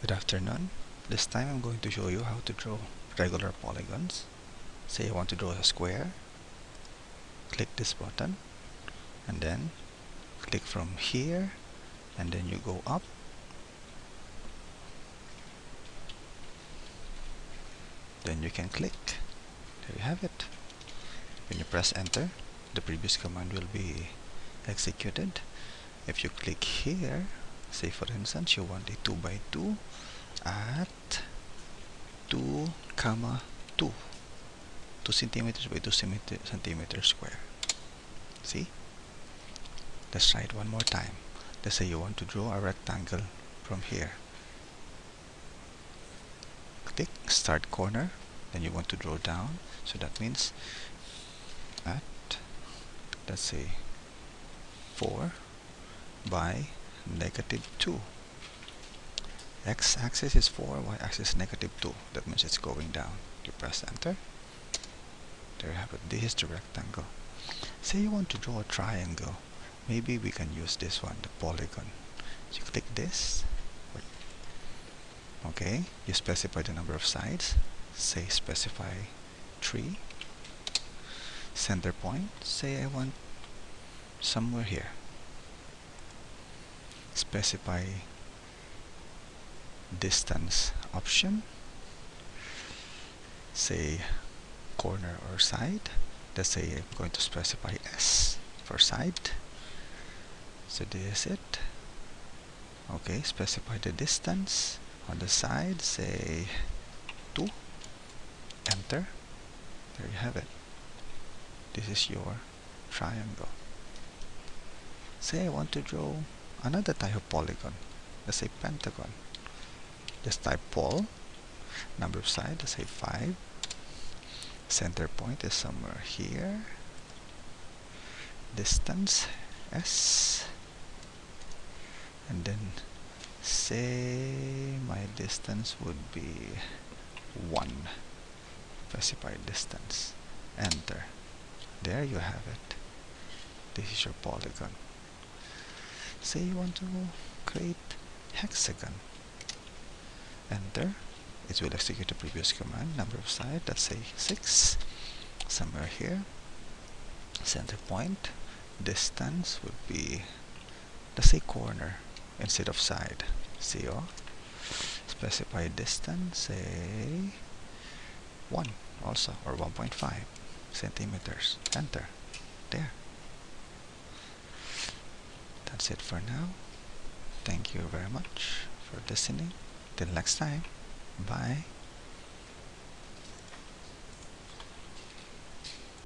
Good afternoon. This time I'm going to show you how to draw regular polygons. Say I want to draw a square. Click this button and then click from here and then you go up then you can click there you have it when you press enter the previous command will be executed if you click here say for instance you want a 2 by 2 at 2 comma 2 2 centimeters by 2 centimeters square. See? Let's try it one more time. Let's say you want to draw a rectangle from here. Click start corner. Then you want to draw down. So that means at let's say 4 by negative 2 x-axis is 4 y-axis negative 2 that means it's going down. You press enter. There you have it. This is the rectangle. Say you want to draw a triangle. Maybe we can use this one the polygon. So you click this. Okay. You specify the number of sides. Say specify 3 center point. Say I want somewhere here specify distance option. Say corner or side. Let's say I'm going to specify S for side. So this is it. Okay specify the distance on the side say 2 enter. There you have it. This is your triangle. Say I want to draw another type of polygon. Let's say pentagon. Just type pol number of sides let's say 5 center point is somewhere here. Distance s. And then say my distance would be 1 specified distance. Enter. There you have it. This is your polygon say you want to create hexagon. Enter. It will execute the previous command number of sides let's say 6 somewhere here. Center point. Distance would be let's say corner instead of side. CO oh. specify distance say 1 also or 1.5 centimeters. Enter. There that's it for now. Thank you very much for listening. Till next time. Bye